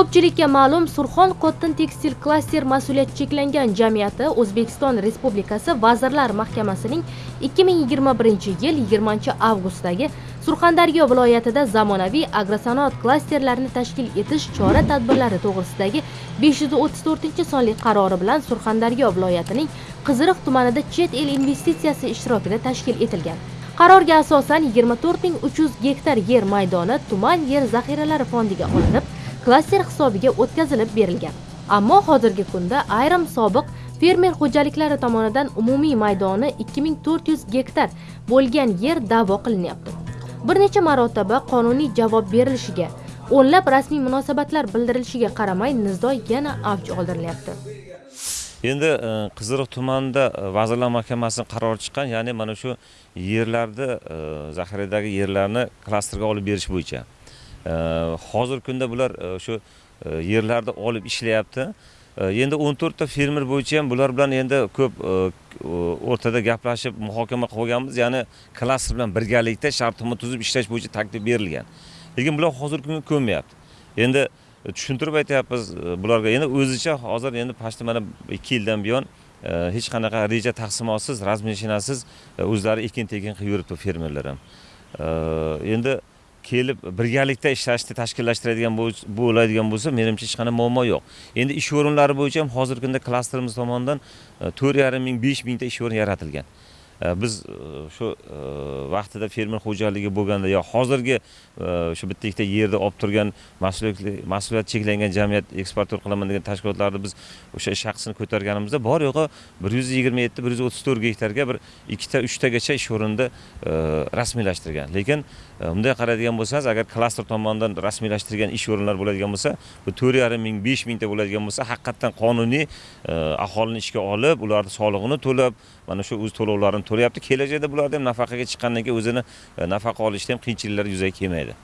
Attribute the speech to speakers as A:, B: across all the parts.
A: ko'pchilikka ma'lum surxon cotton tekstil klaster mas'uliyati cheklangan jamiyati o'zbekiston respublikasi vazirlar mahkamasining 2021 yil 20 avgustdagi surxondaryo viloyatida zamonaviy agrosanoat klasterlarini tashkil etish chora tadbirlari to'g'risidagi 534 sonli qarori bilan surxondaryo viloyatining qiziriq tumanida chet el investitsiyasi ishtirokida tashkil etilgan. Qarorga asosan 24300 gektar yer maydoni tuman yer zaxiralari fondiga olinib klaster hisobiga o'tkazilib berilgan. Ammo hozirgi kunda ayrim sobiq fermer xo'jaliklari tomonidan umumiy maydoni 2400 gektar bo'lgan yer da'vo qilinyapti. Bir necha marotaba qonuniy javob berilishiga o'nlab rasmiy munosabatlar bildirilishiga qaramay nizo yana avj oldirilyapti.
B: Endi e, qiziriq tumanida e, vazirlar mahkamasining qarori chiqqan ya'ni mana shu yerlarni e, zaxiradagi yerlarni klasterga olib berish bo'yicha. Hozirgi kunda bular o'sha shu e, yerlarni olib ishlayapti. E, endi o'n to'rtta fermer bo'yicha ham bular bilan endi ko'p o'rtada gaplashib muhokama qilganmiz. Ya'ni klaster bilan birgalikda shartnoma tuzib ishlash bo'yicha taklif berilgan. Lekin bular hozirgi kunga ko'nmayapti endi tushuntirib aytyapmiz bularga. Endi o'zicha hozir endi почти mana ikki yildan buyon hech qanaqa reja taqsimotsiz razmeshinasiz o'zlari ekin tekin qilib yuribdi fermerlar ham. Endi kelib birgalikda ishlashni tashkillashtiradigan bo'ladigan bo'lsa menimcha hech qanday muammo yo'q. Endi ish o'rinlari bo'yicha ham hozirgi kunda klasterimiz tomonidan e, to'rt yarim ming besh mingta ish o'rni yaratilgan. Э, biz э, shu э, vaqtida fermer xo'jaligi bo'lganda yo hozirgi o'sha shu bitta ikkita yerda olib turgan mas'uliyat cheklangan jamiyat eksportyor qilaman degan tashkilotlarni biz o'sha shaxsini ko'targanimizda bor yo'g'i bir yuz yigirma yetti bir yuz o'ttiz to'rt gektarga bir ikkita uchtagacha ish o'rinni e, rasmiylashtirgan. Lekin e, bunday qaraydigan bo'lsangiz agar klaster tomonidan rasmiylashtirgan ish o'rinlar bo'ladigan bo'lsa bu to'rt yarim ming besh mingta bo'ladigan bo'lsa haqiqatdan qonuniy e, aholini ishga olib ularni solig'ini to'lab mana shu o'z to'lovlarini to'layapti. Kelajakda bularni ham nafaqaga chiqqandan keyin o'zini e, nafaqa olishda ham qiyinchiliklar yuzaga kelmaydi.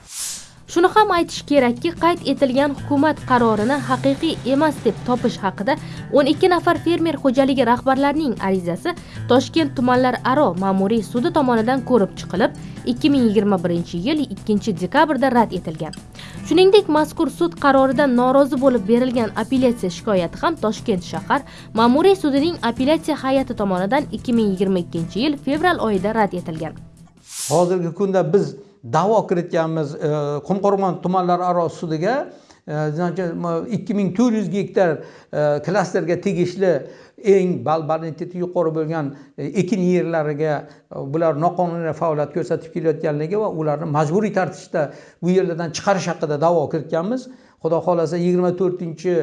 A: Shuni ham aytish kerakki qayd etilgan hukumat qarorini haqiqiy emas deb topish haqida 12 nafar fermer xo'jaligi rahbarlarining arizasi toshkent tumanlararo ma'muriy sudi tomonidan ko'rib chiqilib 2021 yil 2 dekabrda rad etilgan. Shuningdek mazkur sud qaroridan norozi bo'lib berilgan apellyatsiya shikoyati ham toshkent shahar ma'muriy sudining apellyatsiya hay'ati tomonidan 2022 yil fevral oyida rad etilgan.
C: Hozirgi kunda biz da'vo kiritganmiz qumqo'rg'on tumanlararo sudiga e, e ikki ming to'rt yuz gektar e, klasterga tegishli eng bonitet'i yuqori bo'lgan e, ekin yerlariga bular noqonuniy faoliyat ko'rsatib kelayotganligi va ularni majburiy tartibda bu yerlardan chiqarish haqida da'vo kiritganmiz. Xudo xohlasa yigirma to'rtinchi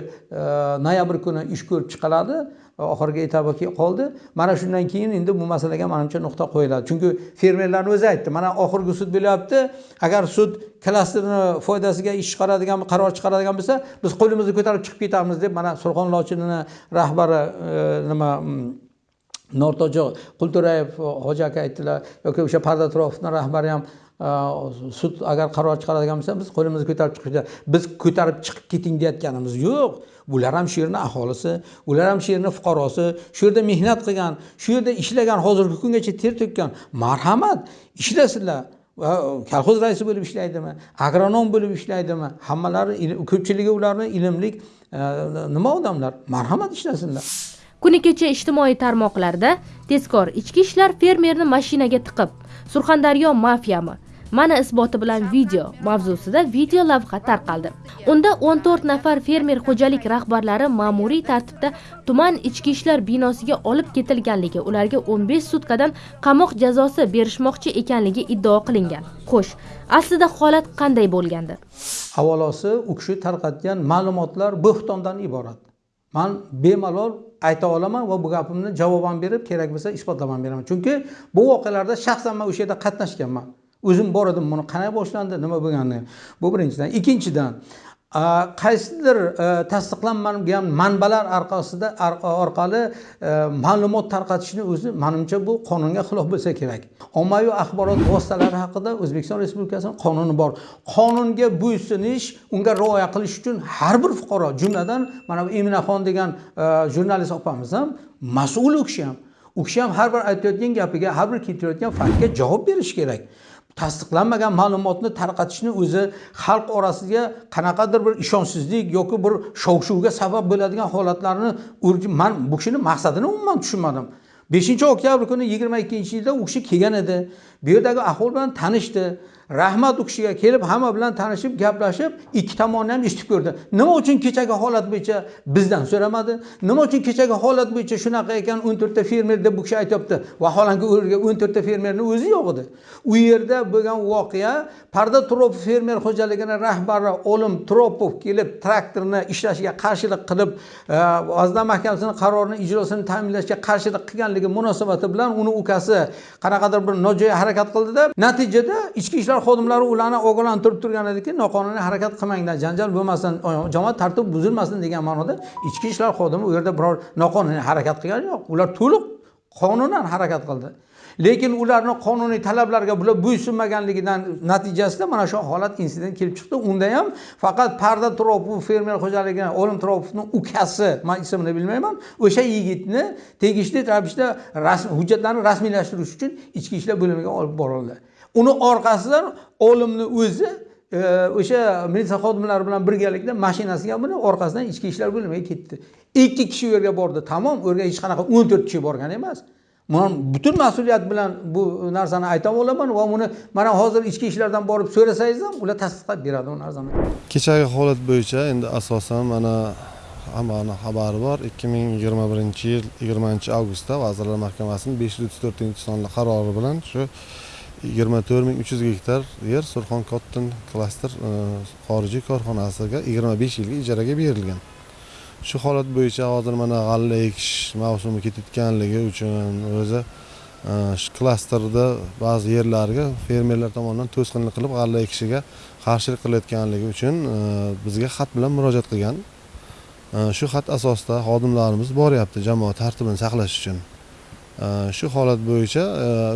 C: noyabr kuni ish ko'rib chiqiladi. Oxirgi etabi qoldi. Mana shundan keyin endi bu masalaga manimcha nuqta qo'yiladi. Chunki fermerlarni o'zi aytdi mana oxirgi sud bo'lyapti. Agar sud klasterni foydasiga ish chiqaradigan qaror chiqaradigan bo'lsa biz qo'limizni ko'tarib chiqib ketamiz deb mana surxon lochinini rahbari e, nima nortojo qulturayev e, hoji aka aytdilar. Yoki o'sha parda atrofni rahbari ham sud agar qaror chiqaradigan bo'lsa biz qo'limizni ko'tarib chiqishda biz ko'tarib chiqib keting deyayotganimiz yo'q. Bular ham shu yerni aholisi ular ham shu yerni fuqarosi shu yerda mehnat qilgan shu yerda ishlagan hozirgi kungacha ter to'kkan marhamat ishlasinlar kolxoz raisi bo'lib ishlaydimi agronom bo'lib ishlaydimi hammalari ko'pchiligi ularni ilmli nima odamlar marhamat ishlasinlar.
A: Kuni kecha ijtimoiy tarmoqlarda tezkor ichki ishlar fermerni mashinaga tiqib surxondaryo mafiyami mana isboti bilan video mavzusida video lavha tarqaldi. Unda 14 nafar fermer xo'jalik rahbarlari ma'muriy tartibda tuman ichki ishlar binosiga olib ketilganligi ularga 15 sutkadan qamoq jazosi berishmoqchi ekanligi iddao qilingan. Xo'sh aslida holat qanday bo'lgandi?
C: Avvalosi u kishi tarqatgan ma'lumotlar bo'xtondan iborat. Man bemalol ayta olaman va bu gapimni javoban berib kerak bo'lsa isbotlamam beraman. Chunki bu voqealarda shaxsan man o'sha yerda qatnashganman. O'zim bor edim buni qanday boshlandi nima bo'lganini. Bu birinchidan. Ikkinchidan qaysidir e, tasdiqlanmagan manbalar orqasida orqali e, ma'lumot tarqatishni o'zi manimcha bu qonunga xilof bo'lsa kerak. Ommaviy axborot vositalari haqida o'zbekiston respublikasini qonuni bor. Qonunga bo'ysunish unga rioya qilish uchun har bir fuqaro jumladan mana bu eminaxon degan e, jurnalist opamiz ham mas'ul u kishi ham. U kishi ham har bir aytayotgan gapiga har bir keltirayotgan faktga javob berishi kerak. Tasdiqlanmagan ma'lumotni tarqatishni o'zi xalq orasiga qanaqadir bir ishonchsizlik yoki bir shov shuvga sabab bo'ladigan holatlarni man bu kishini maqsadini umuman tushunmadim. Beshinchi oktyabr kuni yigirma ikkinchi yilda u kishi kelgan edi. Bu yerdagi ahvol bilan tanishdi. Rahmat u kishiga kelib hamma bilan tanishib gaplashib ikki tomonni ham eshitib ko'rdi. Nima uchun kechagi holat bo'yicha bizdan so'ramadi? Nima uchun kechagi holat bo'yicha shunaqa ekan o'n to'rtta fermer deb bu kishi aytyapti? Vaholanki u yerga o'n to'rtta fermerni o'zi yo'q edi. U yerda bo'lgan voqea parda turopov fermer xo'jaligini rahbari olim turopov kelib traktorni ishlashiga qarshilik qilib e, vazirlar mahkamasini qarorini ijrosini ta'minlashga qarshilik qilganligi munosabati bilan uni ukasi qanaqadir bir nojo'ya harakat harakat qildida natijada ichki ishlar xodimlari ularni ogohlantirib turgan ediki noqonuniy harakat qilmanglar janjal bo'lmasin jamoat tartibi buzilmasin degan ma'noda ichki ishlar xodimi u yerda biror noqonuniy harakat qilgani yo'q. Ular to'liq qonunan harakat qildi. Lekin ularni qonuniy talablarga bular bo'ysunmaganligidan natijasida mana shu holat insident kelib chiqdi. Unda ham faqat parda turopov fermer xo'jaligini olim turopovni ukasi man ismini bilmayman o'sha yigitni tegishli ravishda hujjatlarni rasmiylashtirish uchun ichki ishlar bo'limiga olib borildi. Uni orqasidan olimni o'zi e, o'sha militsiya xodimlari bilan birgalikda mashinasiga minib orqasidan ichki ishlar bo'limiga ketdi. Ikki kishi u yerga bordi. Tamom u yerga hech qanaqa o'n to'rt kishi borgan emas. Man butun mas'uliyat bilan bu narsani ayta olaman va buni mana hozir ichki ishlardan borib so'rasangiz ham ular tasdiqlab beradi u narsani.
D: Kechagi holat bo'yicha endi asosan mana hammani xabari bor. ikki ming yigirma birinchi yil yigirmanchi avgustda vazirlar mahkamasining besh yuz o'ttiz to'rtinchi sonli qarori bilan shu yigirma to'rt ming uch yuz gektar yer surxon kotton klaster e, xorijiy korxonasiga yigirma besh yilga ijaraga berilgan. Shu holat bo'yicha hozir mana g'alla ekish mavsumi ketayotganligi uchun o'zi e, shu klasterda ba'zi yerlarga fermerlar tomonidan to'sqinlik qilib g'alla ekishiga qarshilik qilayotganligi uchun e, bizga xat bilan murojaat qilgan. E, shu xat asosida xodimlarimiz boryapti jamoat tartibini saqlash uchun. Shu holat bo'yicha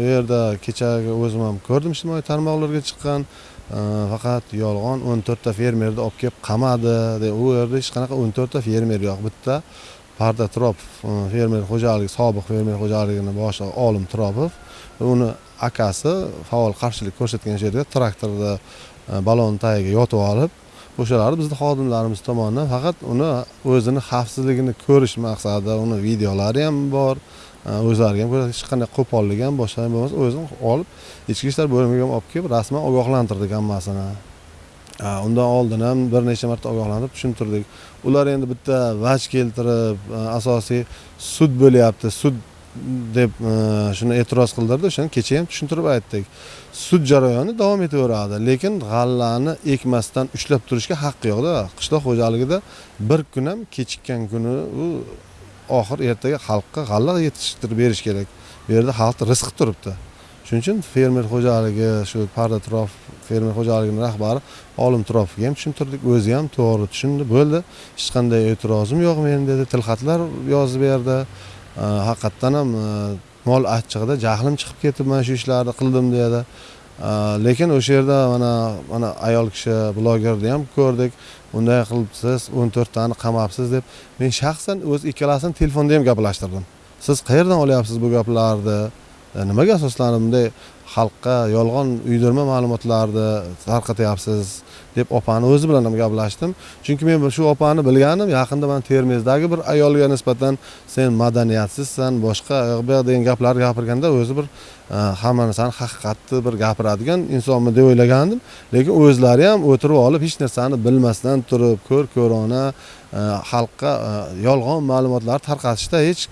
D: u yerda kechagi o'zim ham ko'rdim ijtimoiy tarmoqlarga chiqqan faqat yolg'on o'n to'rtta fermerni olib kelib qamadi u yerda hech qanaqa o'n to'rtta fermer yo'q. Bitta parda turopov e, fermer xo'jaligi sobiq fermer xo'jaligini boshlig'i olim turopov uni akasi faol qarshilik ko'rsatgan yerda traktorda e, balon tagiga yotib olib o'shalar bizni xodimlarimiz tomonidan faqat uni o'zini xavfsizligini ko'rish maqsadida uni videolari ham bor o'zlariga ham hech qanday qo'pollik ham boshqa ham bo'lmasa o'zim olib ichki ishlar bo'limiga ham olib kelib rasman ogohlantirdik hammasini. Undan oldin ham bir necha marta ogohlantirib tushuntirdik. Ular endi bitta vaj keltirib asosiy sud bo'lyapti sud deb shuni e'tiroz qildirdi o'shani kecha ham tushuntirib aytdik. Sud jarayoni davom etaveradi lekin g'allani ekmasdan ushlab turishga haqqi yo'qda. Qishloq xo'jaligida bir kun ham kechikkan kuni u oxir ertaga xalqqa g'alla yetishtirib berish kerak. Bu yerda xalqni rizqi turibdi. Shuning uchun fermer xo'jaligi shu parda turof fermer xo'jaligini rahbari olim turopovga ham tushuntirdik. O'zi ham to'g'ri tushundi bo'ldi. Hech qanday e'tirozim yo'q meni dedi. Tilxatlar yozib berdi haqiqatdan ham mol achchig'ida jahlim chiqib ketib mana shu ishlarni qildim dedi. Э, lekin o'sha yerda mana mana ayol kishi blogerni ham ko'rdik. Unday qilibsiz o'n to'rttani qamabsiz deb. Men shaxsan o'z ikkalasini telefonda ham gaplashtirdim. Siz qayerdan olyapsiz bu gaplarni? E, nimaga asoslanib bunday xalqqa yolg'on uydirma ma'lumotlarni tarqatyapsiz deb opani o'zi bilan ham gaplashdim. Chunki men shu opani bilganim yaqinda mana termizdagi bir ayolga nisbatan sen madaniyatsizsan boshqa bu degan gaplar gapirganda o'zi bir e, hamma narsani haqiqatni bir gapiradigan insonmi deb o'ylagandim. Lekin o'zlari ham o'tirib olib hech narsani bilmasdan turib ko'r ko'rona e, xalqqa e, yolg'on ma'lumotlar tarqatishda hech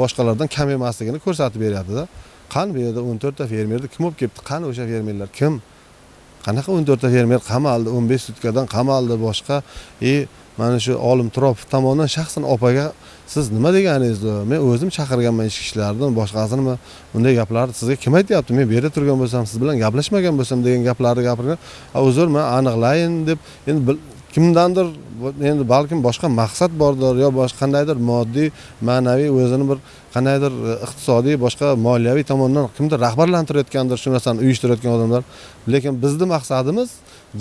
D: boshqalardan kam emasligini ko'rsatib beryaptida. Qani bu yerda o'n to'rtta fermerni kim olib kelibdi? Qani o'sha fermerlar? Kim? Qanaqa o'n to'rtta fermer? Qamaldi o'n besh sutkadan qamaldi boshqa. И mana shu olim turopov tomonidan shaxsan opaga siz nima deganingizni? Men o'zim chaqirganman ichki ishlarni boshqasini bunday gaplarni sizga kim aytyapti? Men bu yerda turgan bo'lsam siz bilan gaplashmagan bo'lsam degan gaplarni gapirgan. Uzr man aniqlayin deb endi kimdandir endi balkim boshqa maqsad bordir yo boshqa qandaydir moddiy ma'naviy o'zini bir qandaydir e, iqtisodiy boshqa moliyaviy tomondan kimdir rahbarlantirayotgandir shu narsani uyushtirayotgan odamlar. Lekin bizni maqsadimiz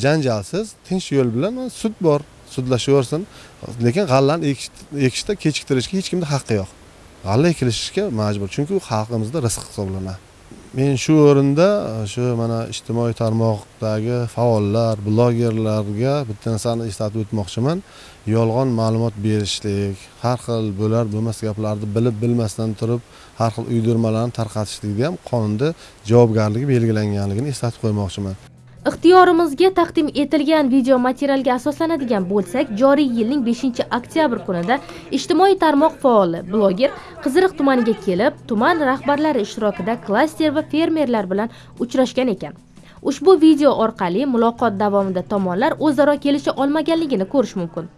D: janjalsiz tinch yo'l bilan sud bor sudlashaversin. Lekin g'allani ekishda kechiktirishga hech kimni haqqi yo'q. G'alla ekilishga majbur chunki u xalqimizda rizq hisoblanadi. Men shu o'rinda shu mana ijtimoiy tarmoqdagi faollar blogerlarga bitta narsani eslatib o'tmoqchiman. Yolg'on ma'lumot berishlik har xil bo'lar bo'lmas gaplarni bilib bilmasdan turib har xil uydirmalarni tarqatishlikda ham qonunda javobgarligi belgilanganligini eslatib qo'ymoqchiman.
A: Ixtiyorimizga taqdim etilgan video materialga asoslanadigan bo'lsak joriy yilning 5 oktyabr kunida ijtimoiy tarmoq faoli bloger qiziriq tumaniga kelib tuman rahbarlari ishtirokida klaster va fermerlar bilan uchrashgan ekan. Ushbu video orqali muloqot davomida tomonlar o'zaro kelisha olmaganligini ko'rish mumkin.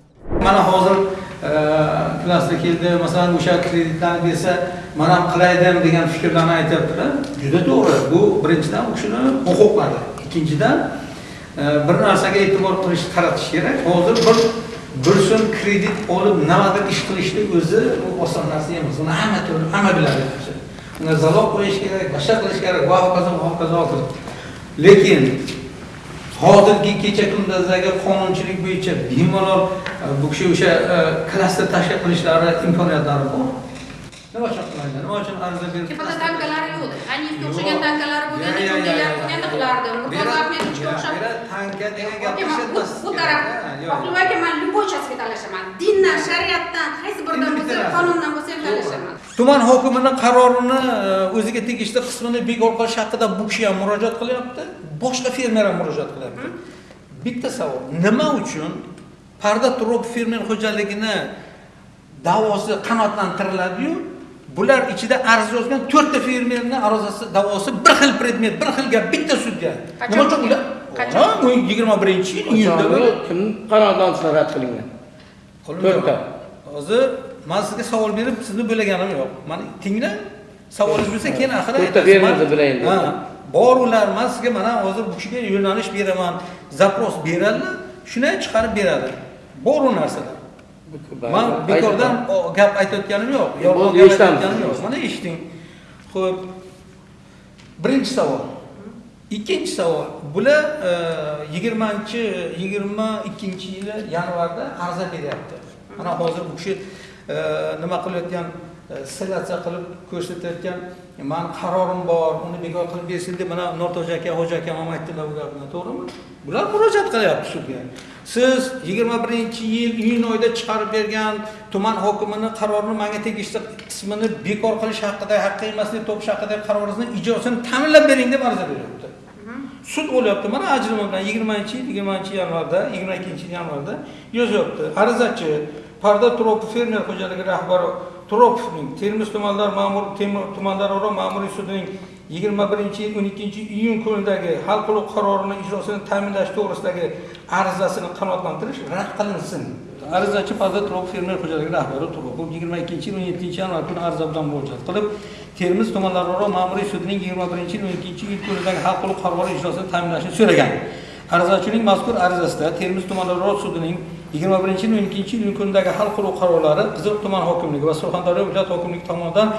C: Mana hozir e, klaster keldi masalan o'sha kreditlarni bersa man ham qilaydim degan fikrlarni aytyaptilar juda to'g'ri. Bu birinchidan u kishini huquqlari ikkinchidan e, bir narsaga e'tibor qilish qaratish kerak. Hozir bir bir so'm kredit olib nimadir ish qilishni o'zi bu oson narsa emas. Uni hamma to'g'ri hamma biladi. Unga zaloq qo'yish kerak boshqa qilish kerak va hokazo va hokazo hokazo lekin hozirgi kecha kunduzdagi qonunchilik bo'yicha bemalol e, bu kishi o'sha e, klaster tashkil qilishlari imkoniyatlari bor. Nima uchun qilmaydi nima uchun ariza berib
E: tepada tankalari yo'q aniyevga o'xshagan tankalari bo'lganda ko'ngillar o'xshab
C: tanka degan gap
E: Aka, man bu
C: ishlatmas
E: bu taraf oqilov aka man любой talashaman dindan shariatdan qaysi biridan bo'lsa qonundan bo'lsa ham talashaman
C: tuman hokimini qarorini o'ziga tegishli qismini bekor qilish haqida bu kishi ham murojaat qilyapti boshqa fermer ham murojaat qilyapti bitta savol nima uchun parda turib fermer xo'jaligini da'vosi qanoatlantiriladiyu bular ichida arz yozgan to'rtta fermerni arizasi da'vosi bir xil predmet bir xil gap bitta sudya nima uchun ular
E: Qachon?
C: Bu yigirma birinchi yil iyunda
F: Qachon? kim qanoatlantirsa rad qilingan? To'rtta.
C: hozir man sizga savol berib sizni bo'laganim yo'q. Mana tinglang savolingiz bo'lsa keyin axir
F: To'rtta fermerni bilayin
C: bor ular man sizga mana hozir bu kishiga yo'nalish beraman zapros beradilar shuni chiqarib beradi. Bor u narsalar man bekordan gap aytayotganim yo'q. Yolg'on
F: Bo'ldi,
C: gap aytayotganim yo'q. Mana eshiting. Ho'p birinchi savol. Ikkinchi savol. Bular e, yigirmanchi yigirma ikkinchi yili yanvarda ariza beryapti. Mana hozir bu kishi e, nima qilayotgan e, ssiliatsiya qilib ko'rsatayotgan mani qarorim bor uni bekor qilib bersin deb mana nurto'ja aka hoji akam ham aytdilar bu gapni. To'g'rimi? Bular murojaat qilyapti sudga siz yigirma birinchi yil iyun oyida chiqarib bergan tuman hokimini qarorini manga tegishli qismini bekor qilish haqida haqqi emas deb topish haqidagi qaroringizni ijrosini ta'minlab bering deb ariza beryapti. Sud bo'lyapti mana ajrimi bilan yigirmanchi yil yigirmanchi yanvarda yigirma ikkinchi yanvarda yozyapti arizachi parda turopov fermer xo'jaligi rahbari turopovning termiz tumanlar ma'mur Temur- tumanlararo ma'muriy sudining yigirma birinchi yil o'n ikkinchi iyun kunidagi hal qiluv qarorini ijrosini ta'minlash to'g'risidagi arizasini qanoatlantirish rad qilinsin. Arizachi parda turopov fermer xo'jaligi rahbari turopov yigirma ikkinchi yil o'n yettinchi yanvar kuni ariza bilan murojaat qilib termiz tumanlararo ma'muriy sudining yigirma birinchi yil o'n ikkinchi kunidagi hal qiluv qarori ijrosini ta'minlashni so'ragan. Arizachining mazkur arizasida termiz tumanlararo sudining yigirma birinchi yil o'n ikkinchi yil kunidagi hal qiluv qarorlari qizil tuman hokimligi va surxondaryo viloyat hokimligi tomonidan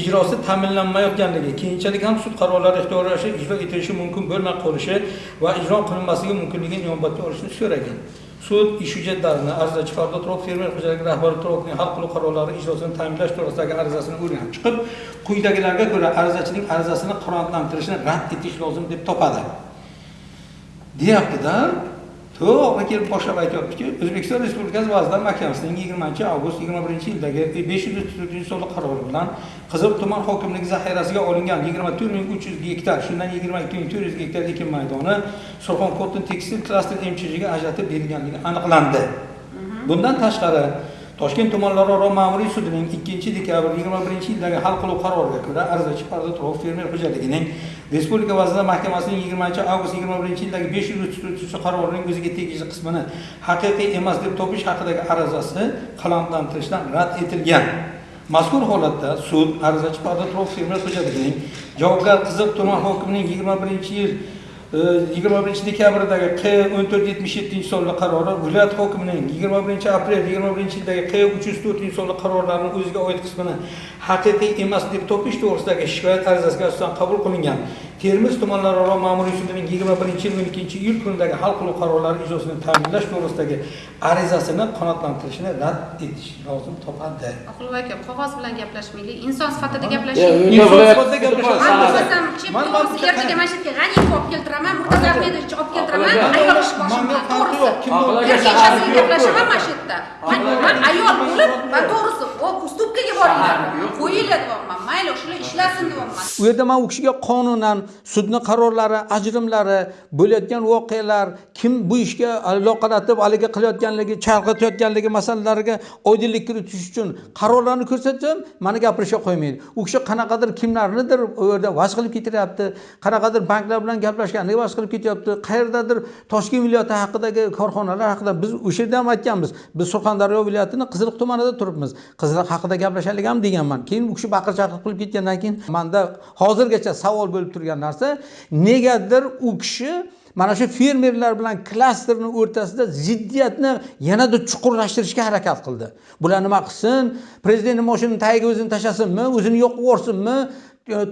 C: ijrosi ta'minlanmayotganligi keyinchalik ham sud qarorlari ixtiyoriy ijro etilishi mumkin bo'lmay qolishi va ijro qilinmasligi mumkinligini inobatga olishni so'ragan. Sud ish hujjatlarini arizachi fardo turov fermer xo'jaligi rahbari turovning hal qiluv qarorlari ijrosini ta'minlash to'g'risidagi arizasini o'rganib chiqib quyidagilarga ko'ra arizachining arizasini qanoatlantirishni rad etish lozim deb topadi. Deyaptida to'g'ri kelib boshlab aytyaptiki o'zbekiston respublikasi vazirlar mahkamasining yigirmanchi avgust yigirma birinchi yildagi besh yuz o'ttiz to'rtinchi sonli qarori bilan qizil tuman hokimligi zaxirasiga olingan yigirma to'rt ming uch yuz gektar shundan yigirma ikki ming to'rt yuz gektar ekin maydoni surxon cotton tekstil klaster mchjga ajratib berilganligi aniqlandi. Bundan tashqari toshkent tumanlararo ma'muriy sudining ikkinchi dekabr yigirma birinchi yildagi hal qiluv qaroriga ko'ra arizachi parda turoq fermer xo'jaligining respublika vazirlar mahkamasining yigirmanchi avgust yigirma birinchi yildagi besh yuz o'ttiz to'rtinchi qarorining o'ziga tegishli qismini haqiqiy emas deb topish haqidagi arizasi qanoatlantirishdan rad etilgan. Mazkur holatda sud arizachi parda turoq fermer xo'jaligining javobgar qiziq tuman hokimining yigirma birinchi yil yigirma birinchi dekabrdagi q o'n to'rt yetmish yettinchi sonli qarori viloyat hokimining yigirma birinchi aprel yigirma birinchi yildagi q uch yuz to'rtinchi sonli qarorlarini o'ziga oid qismini haqiqiy emas deb topish to'g'risidagi shikoyat arizasiga asosan qabul qilingan. Termiz tumanlararo ma'muriy sudining yigirma birinchi yil o'n ikkinchi iyul kunidagi hal qiluv qarorlari ijrosini ta'minlash to'g'risidagi arizasini qanoatlantirishni rad etish lozim topadi
E: oqilboy aka qog'oz bilan gaplashmaylik inson sifatida
F: unda
C: Inson sifatida gaplashamiz.
E: man
F: Ha,
E: bo'lmasam chep to'g'risi ertaga mana shu yerga g'aniyevni olib keltiraman murtazo ahmedovich olib keltiraman ayol ish boshim
C: Manga
E: bilan
C: farqi yo'q. Kim
F: Aql-
C: bo'lsa-
E: men
F: Aql-
E: kechasi
F: Aql-
E: gaplashaman mana shu yerda man ayol bo'lib man
C: Aql-
E: to'g'risi ustupkaga boringlar qo'yinglar deyapman mayli shular ishlasin deyapman
C: u yerda man u kishiga qonunan sudni qarorlari ajrimlari bo'layotgan voqealar kim bu ishga aloqalatib haligi qilayotganligi chalg'itayotganligi masalalariga oydinlik kiritish uchun qarorlarni ko'rsatsam mani gapirishga qo'ymaydi. U kishi qanaqadir kimlarnidir u yerda vas qilib ketiryapti qanaqadir banklar bilan gaplashganiga vas qilib ketyapti qayerdadir toshkent viloyati haqidagi korxonalar haqida biz o'sha yerda ham aytganmiz biz surxondaryo viloyatini qiziliq tumanida turibmiz qiziliq haqida gaplashaylik ham deganman. Keyin u kishi baqir chaqir qilib ketgandan keyin manda hozirgacha savol bo'lib turgan narsa negadir u kishi mana shu fermerlar bilan klasterni o'rtasida ziddiyatni yanada chuqurlashtirishga harakat qildi. Bular nima qilsin? Prezidentni moshinani tagiga o'zini tashlasinmi? O'zini yoqib yuborsinmi?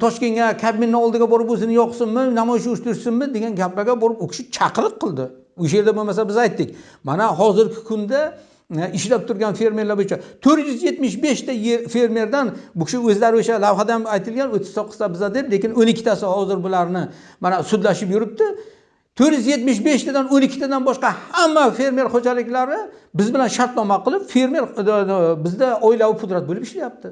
C: Toshkentga kabinni oldiga borib o'zini yoqsinmi? Namoyish uyushtirsinmi? degan gaplarga borib u kishi chaqiriq qildi. O'sha yerda bo'lmasa biz aytdik mana hozirgi kunda ishlab turgan fermerlar bo'yicha to'rt yuz yetmish beshta fermerdan bu kishi o'zlari o'sha lavhada ham aytilgan o'ttiz to'qqizta biza deb lekin o'n ikkitasi hozir bularni mana sudlashib yuribdi. to'rt yuz yetmish beshtadan o'n ikkitadan boshqa hamma fermer xo'jaliklari biz bilan shartnoma qilib fermer bizda oilaviy pudrat bo'lib ishlayapti.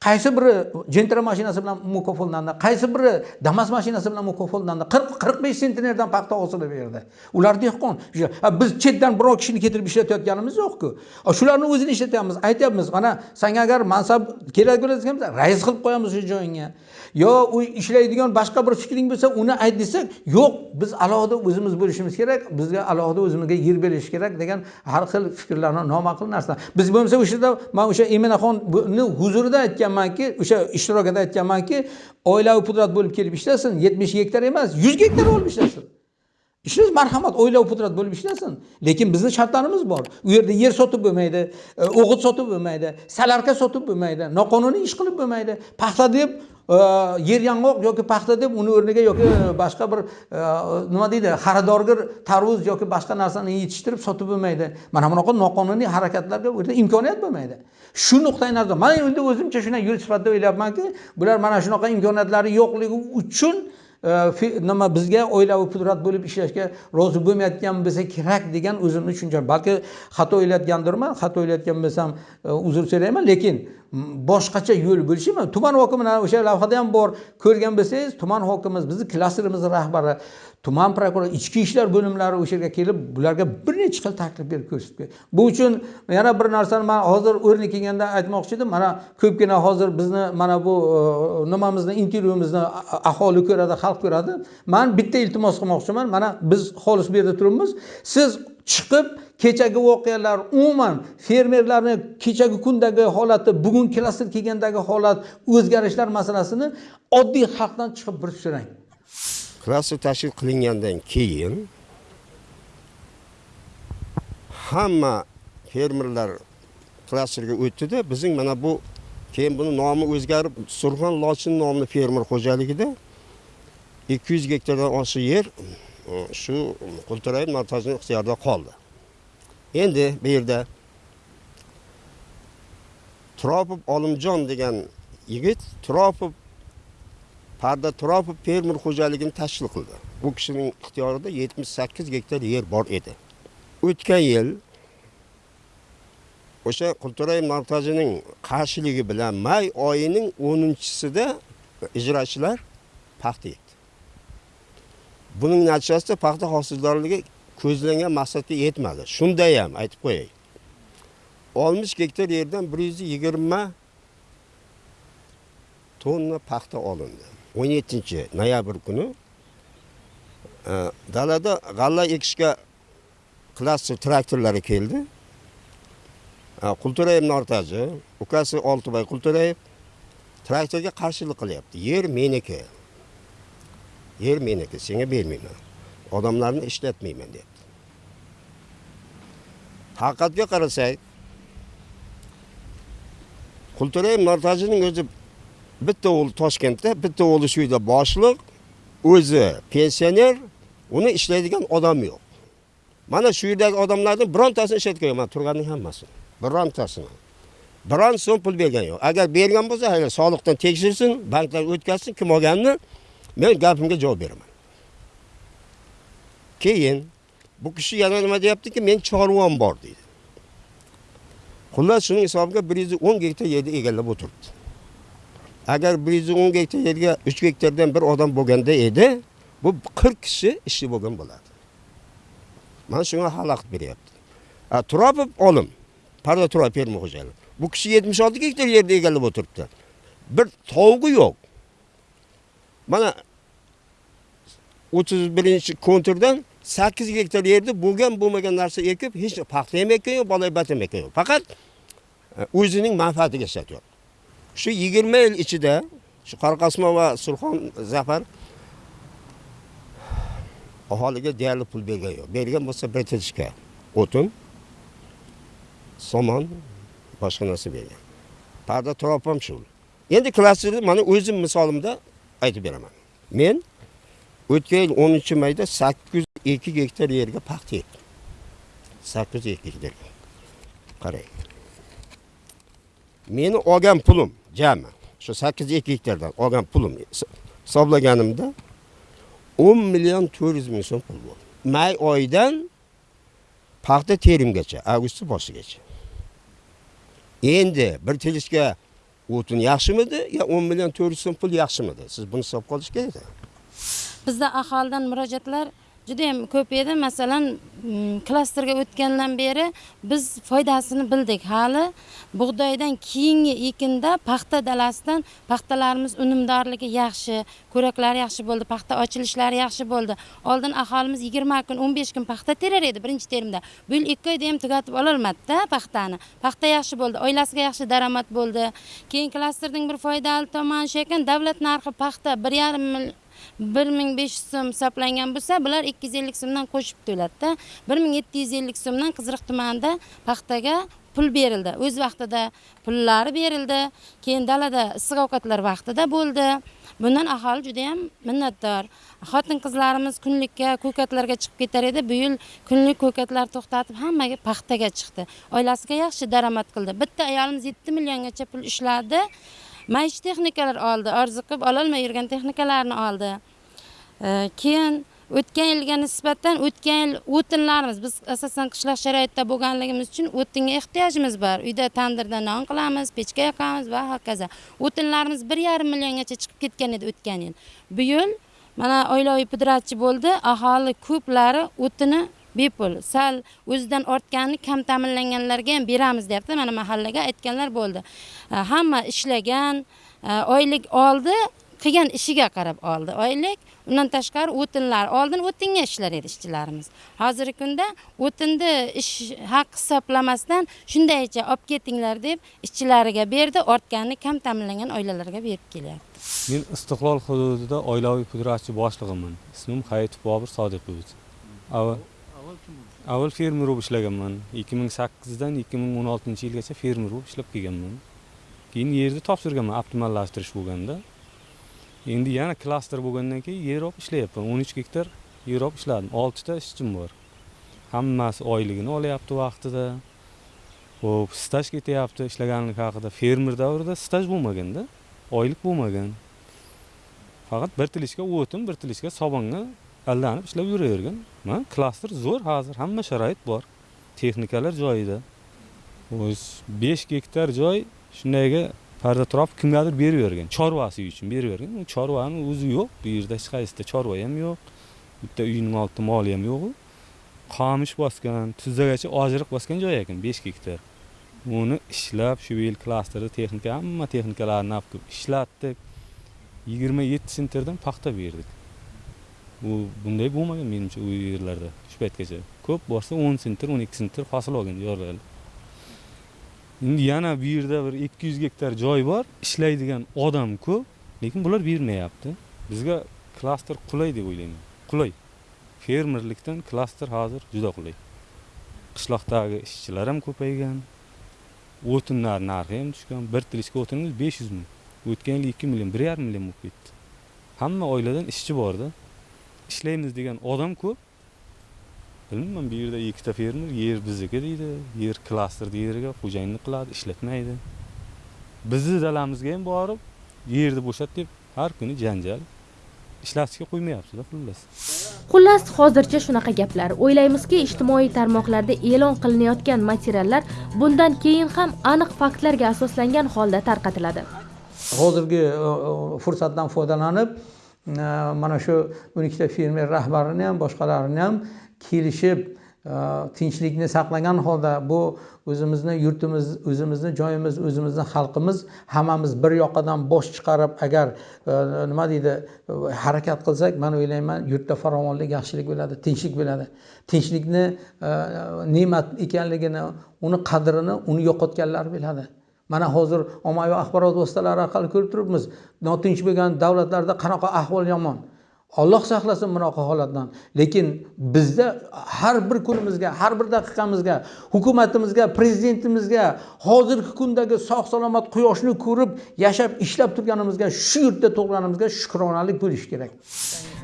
C: Qaysi biri jentra mashinasi bilan mukofotlandi qaysi biri damas mashinasi bilan mukofotlandi qirq qirq besh sentnerdan paxta hosilib berdi. Ular dehqon. Biz chetdan biror kishini keltirib ishlatayotganimiz yo'qku. Shularni o'zini ishlatyapmiz aytyapmiz mana sanga agar mansab kerak bo'ladigan bo'lsa rais qilib qo'yamiz shu joyingga. Yo u ishlaydigan boshqa bir fikring bo'lsa uni ayt desak yo'q biz alohida o'zimiz bo'lishimiz kerak bizga alohida o'zimizga yer berish kerak degan har xil fikrlarni noma'qul narsa. Biz bo'lmasa o'sha yerda man o'sha eminaxonni huzurida aytgan aytganmanki o'sha ishtirokida aytganmanki oilaviy pudrat bo'lib kelib ishlasin yetmish gektar emas yuz gektar olib ishlasin. Ishlash marhamat oilaviy pudrat bo'lib ishlasin. Lekin bizni shartlarimiz bor. U yerda yer sotib bo'lmaydi e, o'g'it sotib bo'lmaydi salarka sotib bo'lmaydi noqonuniy ish qilib bo'lmaydi. Paxta deb yer yong'oq yoki paxta deb uni o'rniga yoki boshqa bir e, nima deydi xaridorgir tarvuz yoki boshqa narsani yetishtirib sotib bo'lmaydi. Mana bunaqa noqonuniy harakatlarga u yerda imkoniyat bo'lmaydi. Shu nuqtai nazardan man endi o'zimcha shunday yo'l sifatida o'ylayapmanki bular mana shunaqa imkoniyatlari yo'qligi uchun e, nima bizga oilaviy pudrat bo'lib ishlashga rozi bo'lmayotgan bo'lsa kerak degan o'zimni tushuncham balki xato o'ylayotgandirman xato o'ylayotgan bo'lsam e, uzr so'rayman. Lekin boshqacha yo'l bo'lishi mumkin tuman hokimini o'sha lavhada ham bor. Ko'rgan bo'lsangiz tuman hokimimiz bizni klasterimiz rahbari tuman prokurori ichki ishlar bo'limlari o'sha yerga kelib bularga bir necha xil taklif berib ko'rsatgan bu uchun yana bir narsani man hozir o'rni kelganda aytmoqchi edim. Mana ko'pgina hozir bizni mana bu e, nimamizni intervyumizni aholi ko'radi xalq ko'radi. Man bitta iltimos qilmoqchiman. Mana biz xolis bu yerda turibmiz. Siz chiqib kechagi voqealar umuman fermerlarni kechagi kundagi holati bugun klaster kelgandagi holat o'zgarishlar masalasini oddiy xalqdan chiqib bir so'rang.
G: Klaster tashkil qilingandan keyin hamma fermerlar klasterga o'tdida bizning mana bu keyin buni nomi o'zgarib surxon lochin nomli fermer xo'jaligida 200 gektardan oshiq yer shu qultirayev markazining ixtiyorida qoldi. Endi bu yerda turopov olimjon degan yigit turopov parda turopov fermer xo'jaligini tashkil qildi. Bu kishining ixtiyorida 78 gektar yer bor edi. O'tgan yil o'sha qulturay markazining qarshiligi bilan may oyining 10-sida ijrochilar paxta ekdi buning natijasida paxta hosildorligi ko'zlangan maqsadga yetmadi. Shunda ham aytib qo'yay. 60 gektar yerdan 120 tonna paxta olindi. 17 noyabr kuni e, dalada g'alla ekishga klaster traktorlari keldi. E, qulturayev nortaji ukasi oltibay qulturayev traktorga qarshilik qilyapti. Yer meniki. Yer meniki senga bermayman odamlarni ishlatmayman deyapti haqiqatga qarasak qulturayev nortajining o'zi bitta o'g'li toshkentda bitta o'g'li shu yerda boshliq o'zi pensioner uni ishlaydigan odam yo'q mana shu yerdagi odamlarni birontasini ishlatgan man turganning hammasini birontasini biron so'm pul bergan yo'q agar bergan bo'lsa hayli soliqdan tekshirsin banklar o'tkazsin kim olganini men gapimga javob beraman keyin bu kishi yana nima deyaptiki men chorvam bor deydi. Xullas shuning hisobiga bir yuz o'n gektar yerni egallab o'tiribdi. Agar bir yuz o'n gektar yerga uch gektardan bir odam bo'lganda edi bu qirq kishi ishchi bo'lgan bo'ladi. Mana shunga xalaqit beryapti. A, turopov olim. Parda turopov ferma xo'jaligi bu kishi yetmish olti gektar yerni egallab o'tiribdi. Bir tovug'i yo'q. Mana o'ttiz birinchi konturdan 8 gektar yerda bo'lgan bo'lmagan narsa ekib hech paxta ham ekkan yo'q bolabat ham ekkan yo'q. Faqat e, o'zining manfaatiga ishlatyapti. Shu yigirma yil ichida shu Qoraqasmon va surxon zafar aholiga deyarli pul bergan yo'q. Bergan bo'lsa bitirishga o'tin somon boshqa narsa bergan. Parda turob ham shu. Endi klasterni mana o'zim misolimda aytib beraman. Men o'tgan yil o'ninchi mayda sakkiz yuz ikki gektar yerga paxta ekdim sakkiz yuz ikki gektar. Qarang. Meni olgan pulim jami shu sakkiz yuz ikki gektardan olgan pulim hisoblaganimda o'n million to'rt yuz ming so'm pul bo'ldi. May oyidan paxta terimgacha avgustni boshigacha. Endi bir tilishga o'tin yaxshimidi? Yo o'n million to'rt yuz so'm pul yaxshimidi? Siz buni hisobga olish kerak
H: bizda aholidan murojaatlar juda yam ko'p edi. Masalan mm, klasterga o'tgandan beri biz foydasini bildik. Hali bug'doydan keyingi ekinda paxta dalasidan paxtalarimiz unumdorligi yaxshi ko'raklari yaxshi bo'ldi paxta ochilishlari yaxshi bo'ldi. Oldin aholimiz yigirma kun o'n besh kun paxta terar edi birinchi terimda. Bu yil ikki oyda ham tugatib ololmadida paxtani. Paxta yaxshi bo'ldi oilasiga yaxshi daromad bo'ldi. Keyin klasterning bir foydali tomoni shu ekan davlat narxi paxta bir yarim bir ming besh yuz so'm hisoblangan bo'lsa bular ikki yuz ellik so'mdan qo'shib to'ladida bir ming yetti yuz ellik so'mdan qiziriq tumanida paxtaga pul berildi. O'z vaqtida pullari berildi. Keyin dalada issiq ovqatlar vaqtida bo'ldi. Bundan aholi juda yam minnatdor. Xotin qizlarimiz kunlikka ko'katlarga chiqib ketar edi. Bu yil kunlik ko'katlar to'xtatib hammaga paxtaga chiqdi. Oilasiga yaxshi daromad qildi. Bitta ayolimiz yetti milliongacha pul ishladi maishiy texnikalar oldi orzu qilib ololmay yurgan texnikalarni oldi. E, keyin o'tgan yilga nisbatan o'tgan yil o'tinlarimiz biz asosan qishloq sharoitida bo'lganligimiz uchun o'tinga ehtiyojimiz bor. Uyda tandirda non qilamiz pechka yoqamiz va hokazo. O'tinlarimiz bir yarim milliongacha chiqib ketgan edi o'tgan yil. Bu yil mana oilaviy pudratchi bo'ldi aholi ko'plari o'tini bepul sal o'zidan ortganini kam ta'minlanganlarga ham beramiz deyapti. Mana mahallaga aytganlar bo'ldi. E, hamma ishlagan e, oylik oldi qilgan ishiga qarab oldi oylik. Undan tashqari o'tinlar oldin o'tinga ishlar edi ishchilarimiz. Hozirgi kunda o'tinni ish haqi hisoblamasdan shundaycha olib ketinglar deb ishchilariga berdi ortganini kam ta'minlangan oilalarga berib kelyapti.
I: Men istiqlol hududida oilaviy pudratchi boshlig'iman. Ismim hayitov bobur sodiqovich. Avval fermer bo'lib ishlaganman. 2008 dan 2016 yilgacha fermer bo'lib ishlab kelganman. Keyin yerni topshirganman optimallashtirish bo'lganda. Endi yana klaster bo'lgandan keyin yer olib ishlayapman. o'n uch gektar yer olib ishladim. oltita ishchim bor. Hammasi oyligini olyapti vaqtida. Ho'p staj ketyapti ishlaganlik haqida. Fermer davrida staj bo'lmaganda oylik bo'lmagan. Faqat bir tilishga o'tin bir tilishga sobonga aldanib ishlab yuravergan mana klaster zo'r hozir hamma sharoit bor. Texnikalar joyida. O'zi besh gektar joy shundayga parda turib kimgadir berib yuborgan chorvasi uchun berib yuborgan u chorvani o'zi yo'q. Bu yerda hech qaysida chorva ham yo'q. Bitta uyning oldida moli ham yo'q qamish bosgan tuzzagacha ojiriq bosgan joy ekan besh gektar. Uni ishlab shu yil klasterda texnika hamma texnikalarni olib kelib ishlatdik. Yigirma yetti sentrdan paxta berdik. U bunday bo'lmagan menimcha u yerlarda shu paytgacha. Ko'p borsa o'n sentr o'n ikki sentr hosil olgan yorlar endi yana bu yerda bir ikki yuz gektar joy bor ishlaydigan odam ko'p lekin bular bermayapti. Bizga klaster qulay deb o'ylayman. Qulay. Fermerlikdan klaster hozir juda qulay. Qishloqdagi ishchilar ham ko'paygan. O'tinlar narxi ham tushgan. Bir tilishka o'tinimiz besh yuz ming. O'tgan yil ikki million bir yarim million bo'lib ketdi. Hamma oiladan ishchi borda. Ishlaymiz degan odam ko'p. Bilmayman bu yerda ikkita fermer yer bizniki deydi yer klasterni yeriga xo'jayinlik qiladi ishlatmaydi. Bizni dalamizga ham borib yerni bo'shat deb har kuni janjal ishlatishga qo'ymayaptida xullas.
A: Xullas hozircha shunaqa gaplar. O'ylaymizki ijtimoiy tarmoqlarda e'lon qilinayotgan materiallar bundan keyin ham aniq faktlarga asoslangan holda tarqatiladi.
C: Hozirgi e, e, fursatdan foydalanib mana shu o'n ikkita fermer rahbarini ham boshqalarini ham kelishib e, tinchlikni saqlagan holda bu o'zimizni yurtimiz o'zimizni joyimiz o'zimizni xalqimiz hammamiz bir yoqadan bosh chiqarib agar e, nima deydi harakat qilsak man o'ylayman yurtda farovonlik yaxshilik bo'ladi tinchlik bo'ladi. Tinchlikni e, ne'mat ekanligini uni qadrini uni yo'qotganlar biladi. Mana hozir ommaviy axborot vositalari orqali ko'rib turibmiz notinch bo'lgan davlatlarda qanaqa ahvol yomon. Olloh saqlasin bunaqa holatdan. Lekin bizda har bir kunimizga har bir daqiqamizga hukumatimizga prezidentimizga hozirgi kundagi sog' salomat quyoshni ko'rib yashab ishlab turganimizga shu yurtda tug'ilganimizga shukronalik bo'lishi kerak.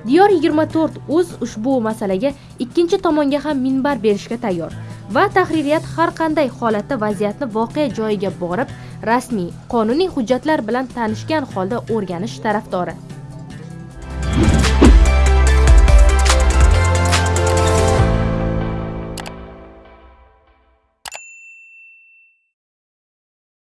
A: Diyor yigirma to'rt o'z ushbu masalaga ikkinchi tomonga ham minbar berishga tayyor. Va tahririyat har qanday holatda vaziyatni voqea joyiga borib rasmiy qonuniy hujjatlar bilan tanishgan holda o'rganish tarafdori.